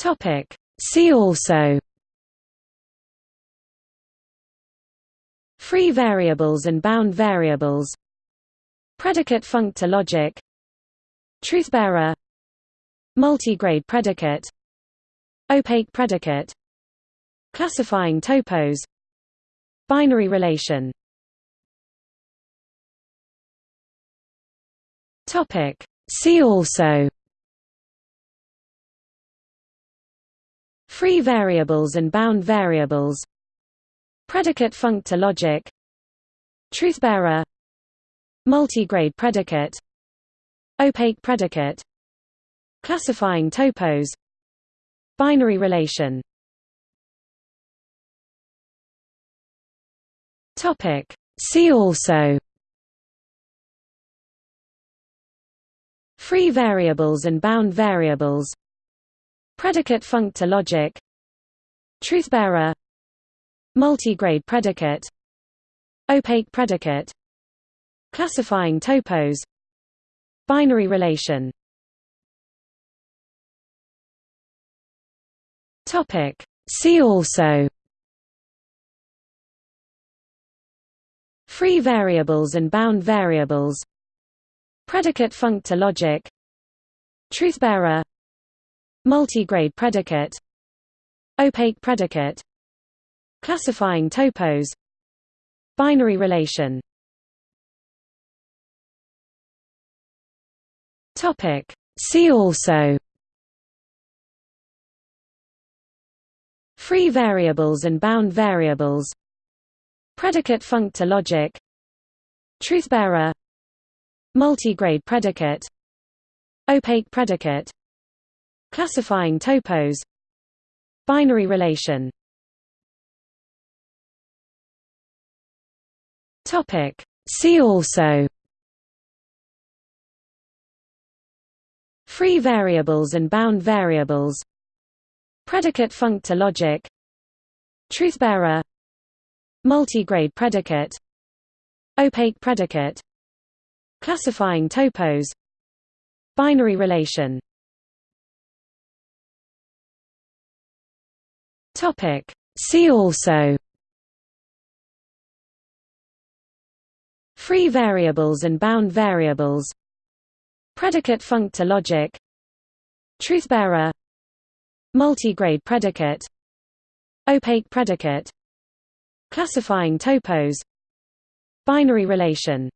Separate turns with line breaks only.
Topic. See also. Free variables and bound variables. Predicate functor logic. Truthbearer. Multigrade predicate. Opaque predicate. Classifying topos. Binary relation. See also Free variables and bound variables. Predicate functor logic. Truthbearer. Multigrade predicate. Opaque predicate. Classifying topos. Binary relation. Topic. See also. Free variables and bound variables Predicate functor logic. Truthbearer. Multigrade predicate. Opaque predicate. Classifying topos. Binary relation. Topic. See also. Free variables and bound variables. Predicate functor logic. Truthbearer Multigrade predicate Opaque predicate Classifying topos Binary relation Topic. See also Free variables and bound variables Predicate functor logic Truthbearer Multigrade predicate Opaque predicate Classifying topos. Binary relation. Topic. See also. Free variables and bound variables. Predicate functor logic. Truthbearer Multigrade predicate. Opaque predicate. Classifying topos. Binary relation Topic. See also Free variables and bound variables Predicate functor logic Truthbearer Multigrade predicate Opaque predicate Classifying topos Binary relation